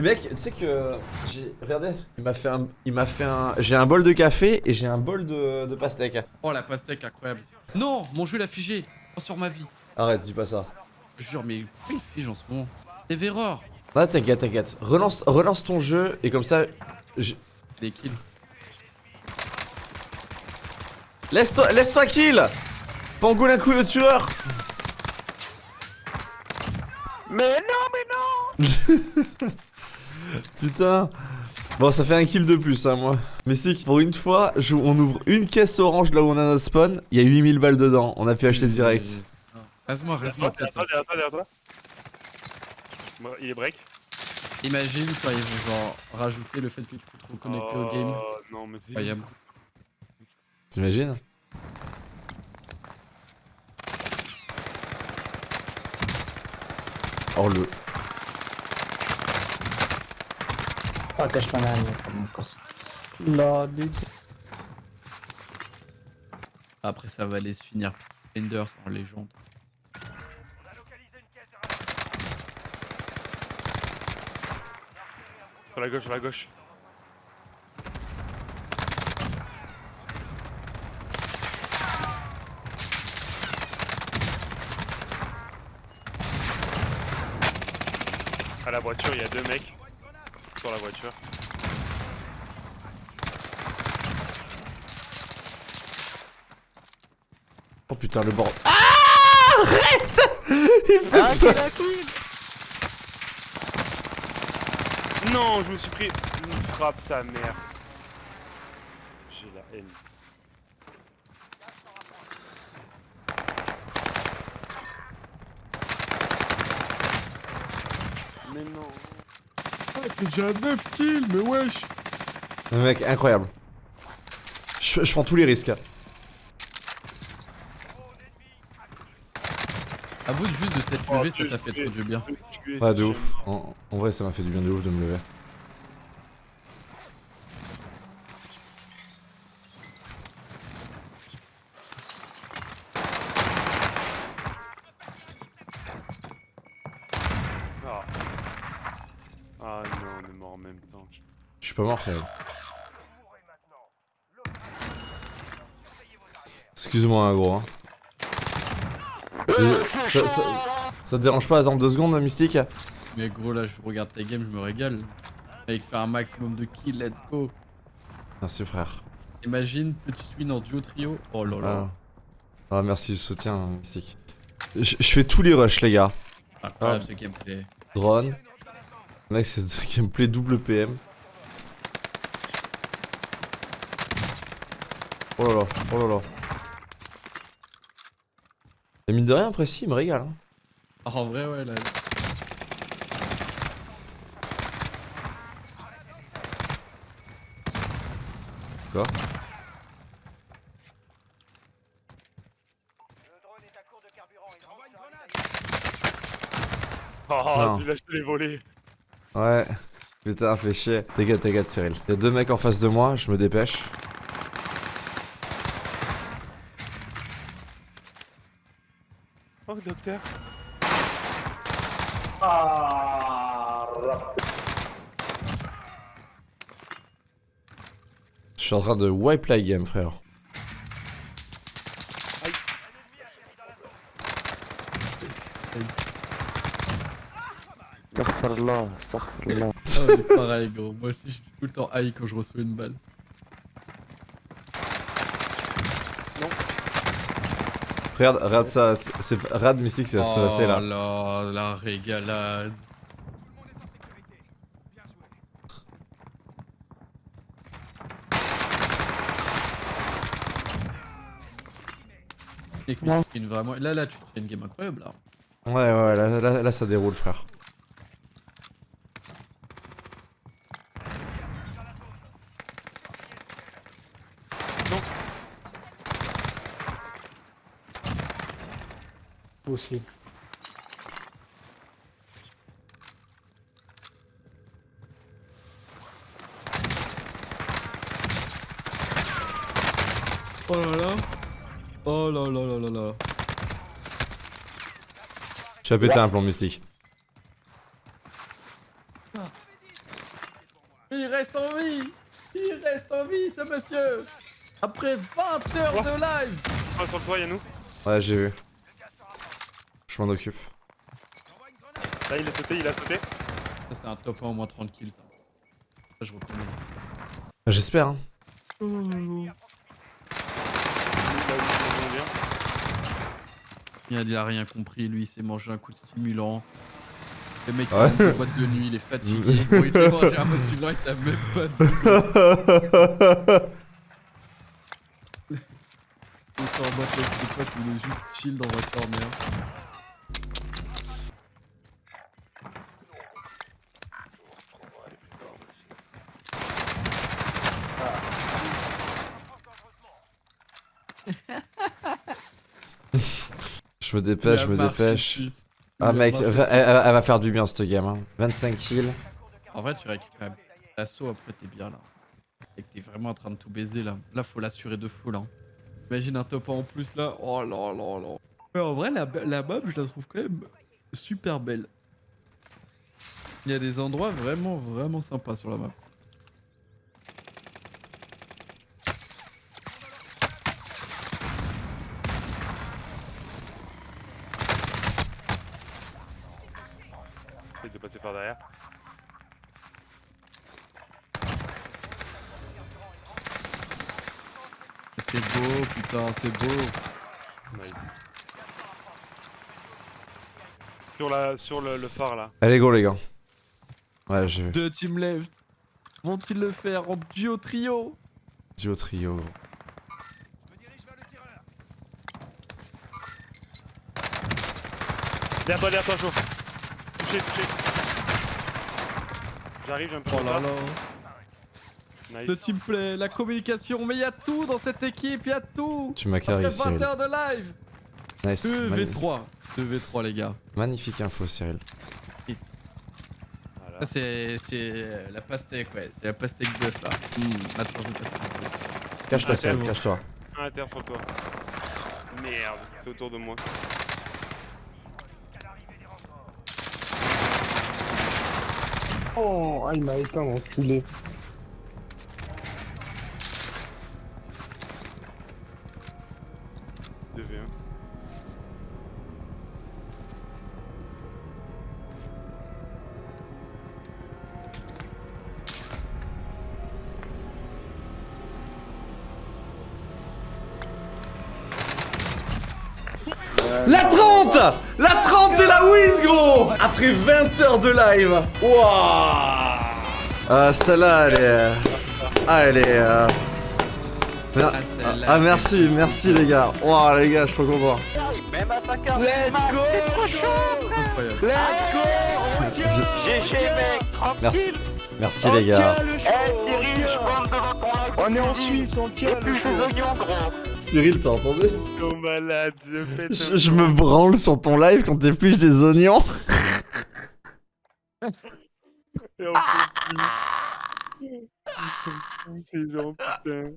Et mec, tu sais que j'ai regardez, il m'a fait un il m'a fait un j'ai un bol de café et j'ai un bol de, de pastèque. Oh la pastèque incroyable. Non, mon jeu l'a figé. Oh, sur ma vie. Arrête, dis pas ça. Je jure, mais il fige en ce moment C'est erreur. Ah t'inquiète, t'inquiète. Relance relance ton jeu et comme ça je- Les kills. laisse-toi laisse-toi kill. Pangolin coup de tueur. Mais non, mais non Putain. Bon, ça fait un kill de plus, hein, moi. Mystique, pour une fois, je- on ouvre une caisse orange là où on a notre spawn. Il y a 8000 balles dedans. On a pu acheter direct. Reste-moi, reste-moi Derrière peut-être. toi, derrière toi, derrière toi. Bon, Il est break. Imagine quand ils vont genre rajouter le fait que tu peux te reconnecter au game. Oh, non, mais c'est. Incroyable. T'imagines Oh le. Manami pamukos. La Après, ça va aller se finir. Enders en légende. Sur la gauche, sur la gauche. À la voiture, il y a deux mecs. Sur la voiture. Oh putain, le bord. Ah Arrête Il fait peur. Non, je me suis pris une frappe, sa mère. J'ai la haine. Mais non. J'ai un 9 kills, mais wesh mec, incroyable. Je, je prends tous les risques. Avoue juste de t'être Oh, levé, ça t'a fait trop du bien. Pas de ouf. En, en vrai, ça m'a fait du bien de ouf de me lever. Ah non, on est mort en même temps. Je suis pas mort, frère. Excuse-moi, hein, gros. hein. Euh, ça, ça- ça te dérange pas, attendre deux secondes, Mystique Mais gros, là, je regarde ta game, je me régale. Avec faire un maximum de kills, let's go. Merci, frère. Imagine, petite win en duo trio. Oh là là. Ah, Ah, merci du soutien, hein, Mystique. Je je fais tous les rushs, les gars. Incroyable Ah. ce gameplay. Drone. Mec, c'est gameplay double PM. Oh là là, oh là là. Et mine de rien, précis, il me régale. hein. Ah, en vrai, ouais, là. Quoi Oh, Non. celui-là, je te l'ai volé. Ouais. Putain, fais chier. T'inquiète, t'inquiète, Cyril. Y'a deux mecs en face de moi, je me dépêche. Oh, docteur. Ah. Je suis en train de wipe la game, frère. Astaghfirullah, astaghfirullah. Ah, pareil, gros. Moi aussi, je suis tout le temps high quand je reçois une balle. Regarde, regarde ça. C'est regarde Mystique, c'est c'est passé Oh là. là, la régalade. Une vraiment... Là, là, tu fais une game incroyable, là. Ouais, ouais, là, là, là, ça déroule, frère. Aussi. Oh là là. Oh là là là là là. Tu as pété un plomb Mystique. Il reste en vie Il reste en vie, ce monsieur Après 20 heures Oh. de live Oh, sur le toit, Yannou. Ouais, j'ai vu. Je m'en occupe. Là, il a sauté, il a sauté. Ça, c'est un top 1 au moins 30 kills, ça. Ça, je reconnais. J'espère. Hein. Il est a, rien compris, lui, il s'est mangé un coup de stimulant. Le mec, Ouais. il est en boîte de nuit, il est fatigué. bon, il s'est mangé un mode stimulant, il t'a même pas dit. Il en boîte avec ses potes, il est juste chill dans un corner. Je me dépêche, je me dépêche. Ah mec, elle, elle- elle va faire du bien cette game. Hein. 25 kills. En vrai, tu récupères l'assaut, après t'es bien là. Et que t'es vraiment en train de tout baiser là. Là, faut l'assurer de fou là. Imagine un top 1 en plus là. Oh là là là. Mais en vrai, la, la map, je la trouve quand même super belle. Il y a des endroits vraiment, vraiment sympas sur la map. Passer par derrière. C'est beau, putain, c'est beau. Nice. Sur, la, sur le, le phare là. Allez, go les gars. Ouais, j'ai vu. Deux team left. Vont-ils le faire en duo trio? Duo trio. Derrière toi, derrière toi, chaud. Touché, touché. J'arrive, j'ai un peu Oh là là. Nice. Le teamplay, la communication, mais il y a tout dans cette équipe, il y a tout. Tu m'as carré, 20 Cyril. heures de live. Nice. Magni- 2v3. 2v3 les gars. Magnifique info, Cyril. Voilà. Ça c'est la pastèque ouais, c'est la pastèque bœuf là. Mmh, de pastèque. Cache-toi, Cyril, cache-toi. Un à terre sur toi. Merde, c'est autour de moi. Oh, il m'a éteint, l'enculé. La 30 et la win, gros Après 20 heures de live. Wouah Ah, celle-là, elle est... euh, Ah, elle est... euh, mer- celle-là, Ah, merci, merci les gars. Wouah, les gars, je suis trop content. Incroyable. Merci. Merci les gars. On est en Suisse, on tient le Cyril, t'as entendu Oh malade, je pète. je, je me branle sur ton live quand t'épluches des oignons. Et on. Ils sont tous ces gens, putain.